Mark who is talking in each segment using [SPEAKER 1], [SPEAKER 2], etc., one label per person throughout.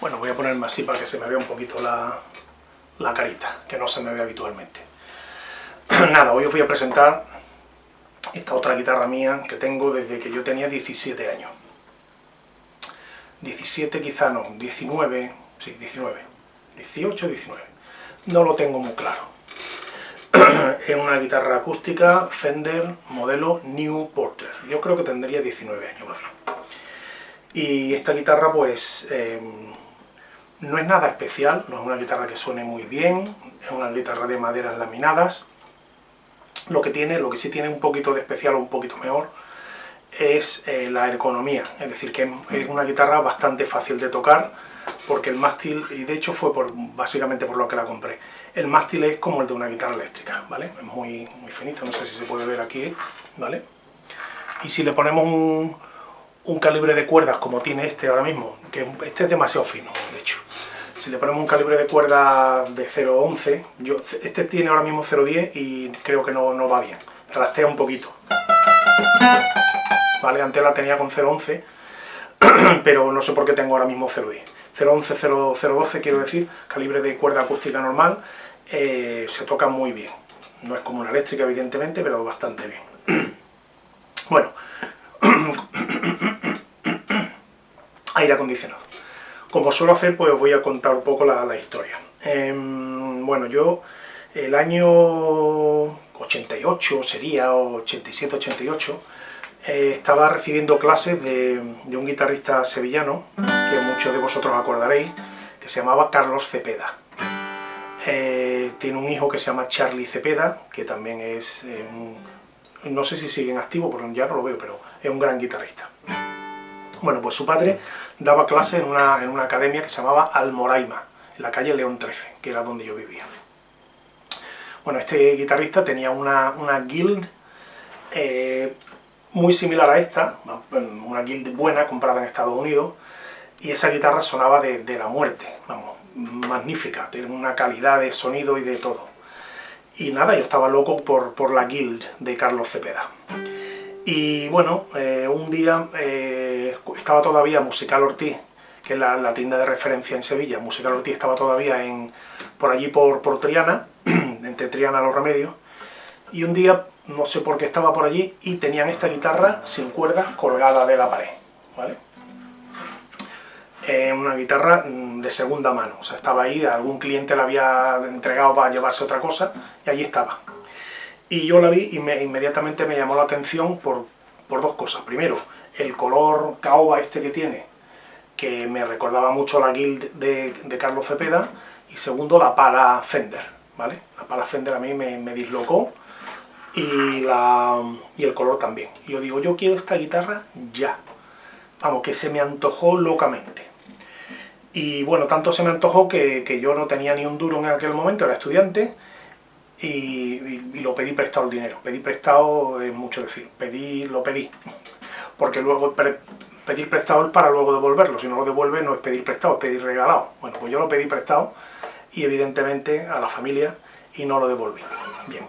[SPEAKER 1] Bueno, voy a ponerme así para que se me vea un poquito la, la carita, que no se me ve habitualmente. Nada, hoy os voy a presentar esta otra guitarra mía que tengo desde que yo tenía 17 años. 17 quizá no, 19, sí, 19, 18, 19. No lo tengo muy claro. es una guitarra acústica Fender modelo New Porter. Yo creo que tendría 19 años más. Y esta guitarra pues em, no es nada especial, no es una guitarra que suene muy bien, es una guitarra de maderas laminadas. Lo que tiene, lo que sí tiene un poquito de especial o un poquito mejor, es eh, la ergonomía, es decir, que es una guitarra bastante fácil de tocar, porque el mástil, y de hecho fue por, básicamente por lo que la compré, el mástil es como el de una guitarra eléctrica, ¿vale? Es muy, muy finito, no sé si se puede ver aquí, ¿vale? Y si le ponemos un, un calibre de cuerdas como tiene este ahora mismo, que este es demasiado fino, de hecho, si le ponemos un calibre de cuerda de 0.11, yo, este tiene ahora mismo 0.10 y creo que no, va bien, trastea un poquito. Vale, antes la tenía con 0.11, pero no sé por qué tengo ahora mismo 0.10. 0.11, 0.12 quiero decir, calibre de cuerda acústica normal, eh, se toca muy bien. No es como una eléctrica evidentemente, pero bastante bien. bueno, aire acondicionado. Como suelo hacer, pues os voy a contar un poco la, historia. Em, bueno, yo el año 88 sería, 87-88, eh, estaba recibiendo clases de, un guitarrista sevillano, que muchos de vosotros acordaréis, que se llamaba Carlos Cepeda. Eh, tiene un hijo que se llama Charlie Cepeda, que también es, eh, no sé si sigue en activo, porque ya no lo veo, pero es un gran guitarrista. Bueno, pues su padre daba clase en una, en una academia que se llamaba Almoraima, en la calle León 13, que era donde yo vivía. Bueno, este guitarrista tenía una, guild eh, muy similar a esta, una guild buena comprada en Estados Unidos, y esa guitarra sonaba de, la muerte, vamos, magnífica, tiene una calidad de sonido y de todo. Y nada, yo estaba loco por, por la guild de Carlos Cepeda. Y bueno, eh, un día eh, estaba todavía Musical Ortiz, que es la, tienda de referencia en Sevilla. Musical Ortiz estaba todavía en, por allí por, por Triana, entre Triana y Los Remedios. Y un día, no sé por qué estaba por allí, y tenían esta guitarra sin cuerdas colgada de la pared. ¿vale? Eh, una guitarra mm, de segunda mano, o sea, estaba ahí, algún cliente la había entregado para llevarse otra cosa, y allí estaba. Y yo la vi y me, inmediatamente me llamó la atención por, dos cosas. Primero, el color caoba este que tiene, que me recordaba mucho la guild de, Carlos Cepeda, y segundo, la pala Fender, ¿vale? La pala Fender a mí me, dislocó, y, la, y el color también. Y yo digo, yo quiero esta guitarra ya. Vamos, que se me antojó locamente. Y bueno, tanto se me antojó que, que yo no tenía ni un duro en aquel momento, era estudiante, y, lo pedí prestado el dinero. Pedí prestado es mucho decir, pedí, lo pedí, porque luego pedir prestado es para luego devolverlo, si no lo devuelve no es pedir prestado, es pedir regalado. Bueno, pues yo lo pedí prestado y evidentemente a la familia y no lo devolví. Bien.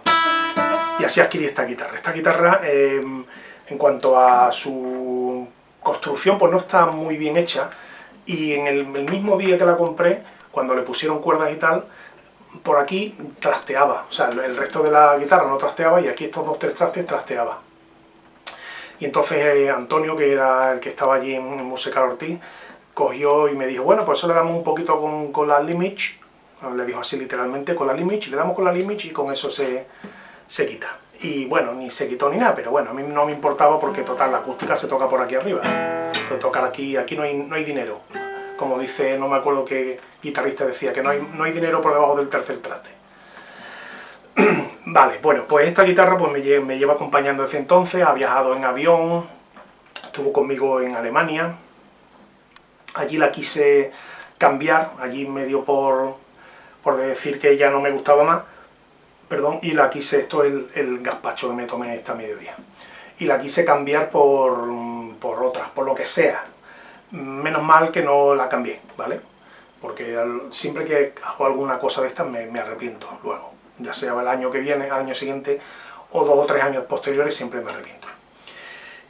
[SPEAKER 1] Y así adquirí esta guitarra. Esta guitarra, em, en cuanto a su construcción, pues no está muy bien hecha y en el mismo día que la compré, cuando le pusieron cuerdas y tal, por aquí trasteaba, o sea, el resto de la guitarra no trasteaba y aquí estos dos tres trastes trasteaba. Y entonces eh, Antonio, que era el que estaba allí en, Musical Ortiz, cogió y me dijo, bueno, pues eso le damos un poquito con, la Limich, le dijo así literalmente, con la Limich, le damos con la Limich y con eso se, se quita. Y bueno, ni se quitó ni nada, pero bueno, a mí no me importaba porque total, la acústica se toca por aquí arriba. tocar aquí, aquí no hay, no hay dinero como dice, no me acuerdo qué guitarrista decía, que no hay, no hay dinero por debajo del tercer traste. vale, bueno, pues esta guitarra pues me, me lleva acompañando desde entonces, ha viajado en avión, estuvo conmigo en Alemania, allí la quise cambiar, allí me dio por, por decir que ya no me gustaba más, perdón, y la quise, esto es el, el gazpacho que me tomé esta mediodía, y la quise cambiar por, por otras, por lo que sea, menos mal que no la cambié, ¿vale? Porque siempre que hago alguna cosa de estas me, arrepiento luego, ya sea el año que viene, el año siguiente, o dos o tres años posteriores, siempre me arrepiento.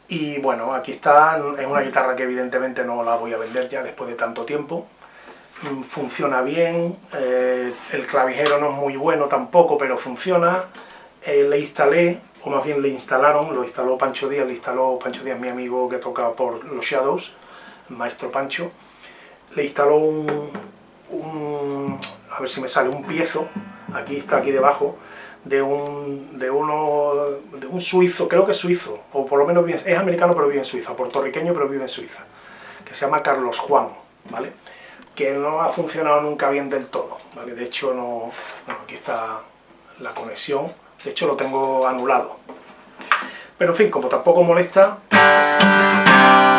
[SPEAKER 1] Y bueno, aquí está, es una guitarra que evidentemente no la voy a vender ya después de tanto tiempo, mm, funciona bien, eh, el clavijero no es muy bueno tampoco, pero funciona, eh, le instalé, o más bien le instalaron, lo instaló Pancho Díaz, le instaló Pancho Díaz, mi amigo que toca por los Shadows, maestro Pancho, le instaló un, a ver si me sale, un piezo, aquí está aquí debajo, de un, de uno, de un suizo, creo que es suizo, o por lo menos es americano pero vive en Suiza, puertorriqueño pero vive en Suiza, que se llama Carlos Juan, ¿vale? Que no ha funcionado nunca bien del todo, ¿vale? De hecho, no, bueno, aquí está la conexión, de hecho lo tengo anulado. Pero en fin, como tampoco molesta,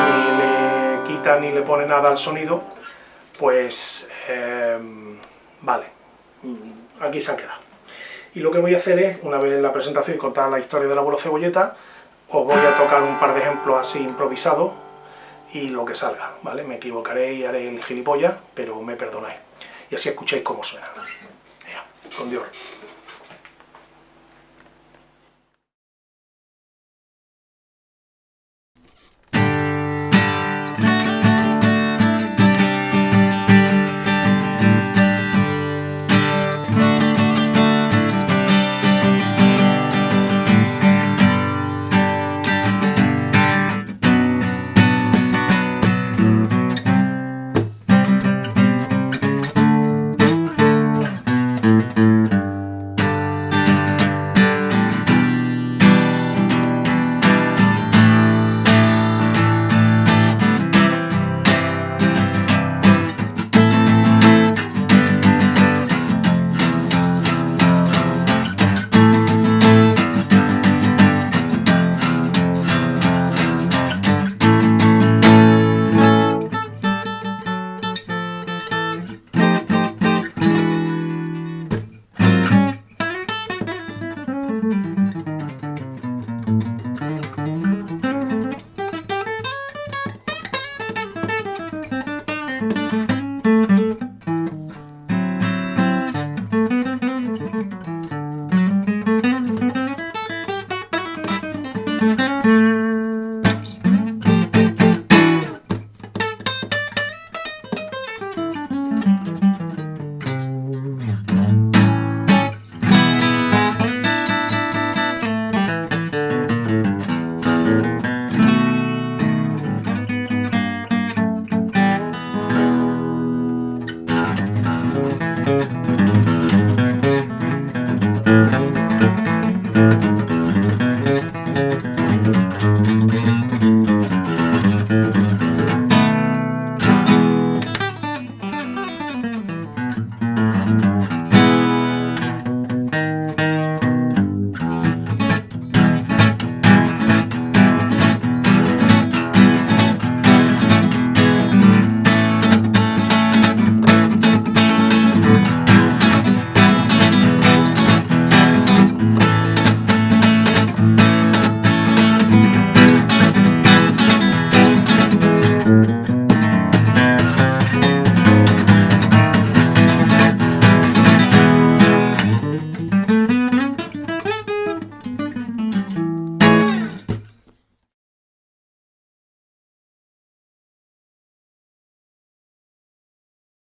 [SPEAKER 1] ni le quita ni le pone nada al sonido, pues eh, vale, aquí se ha quedado. Y lo que voy a hacer es, una vez la presentación y contar la historia del abuelo cebolleta, os voy a tocar un par de ejemplos así improvisados y lo que salga, ¿vale? Me equivocaré y haré el gilipollas, pero me perdonáis. Y así escucháis cómo suena. con Dios.